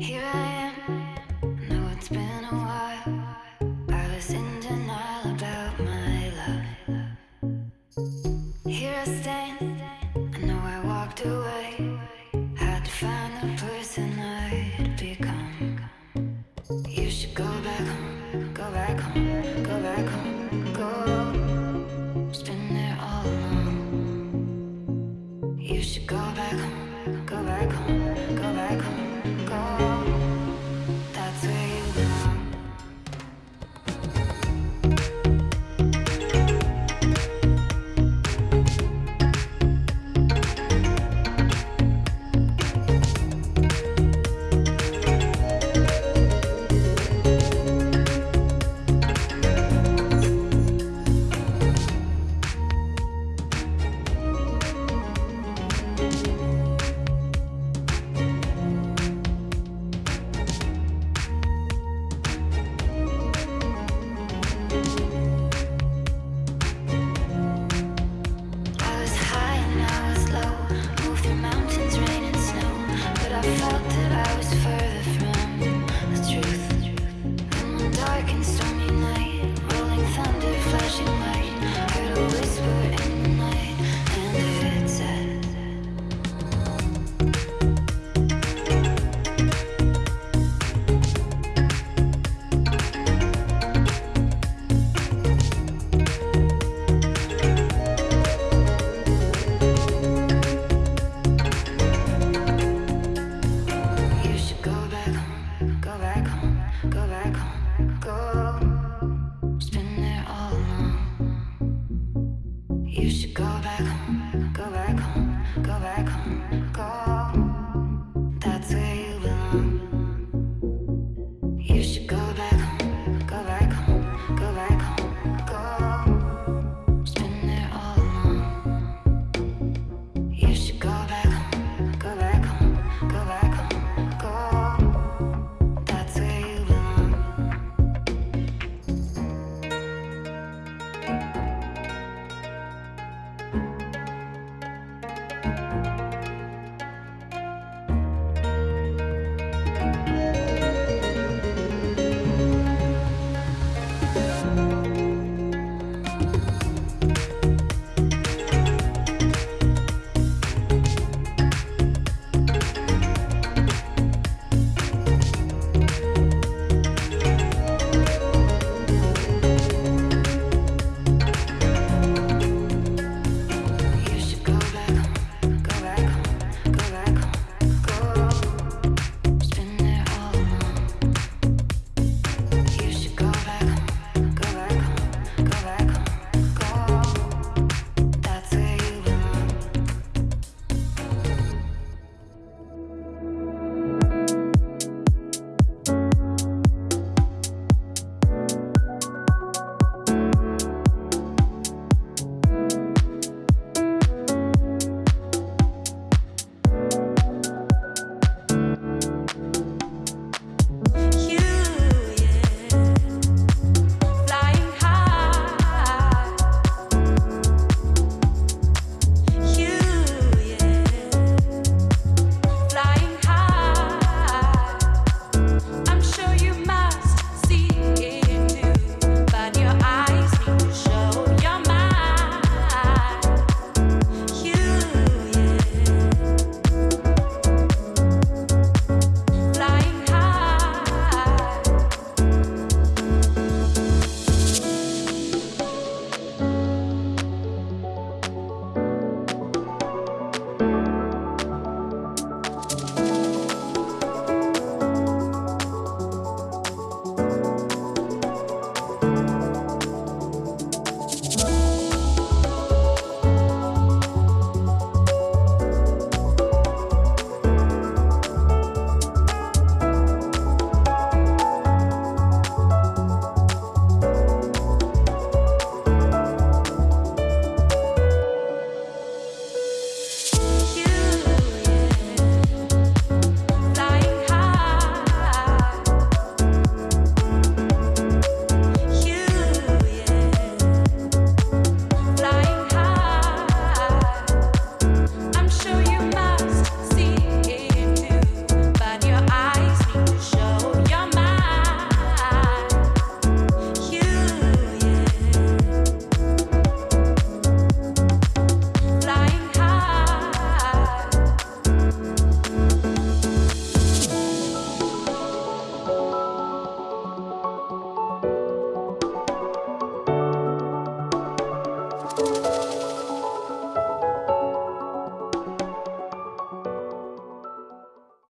Here I You should go back home, go back home, go back home, go.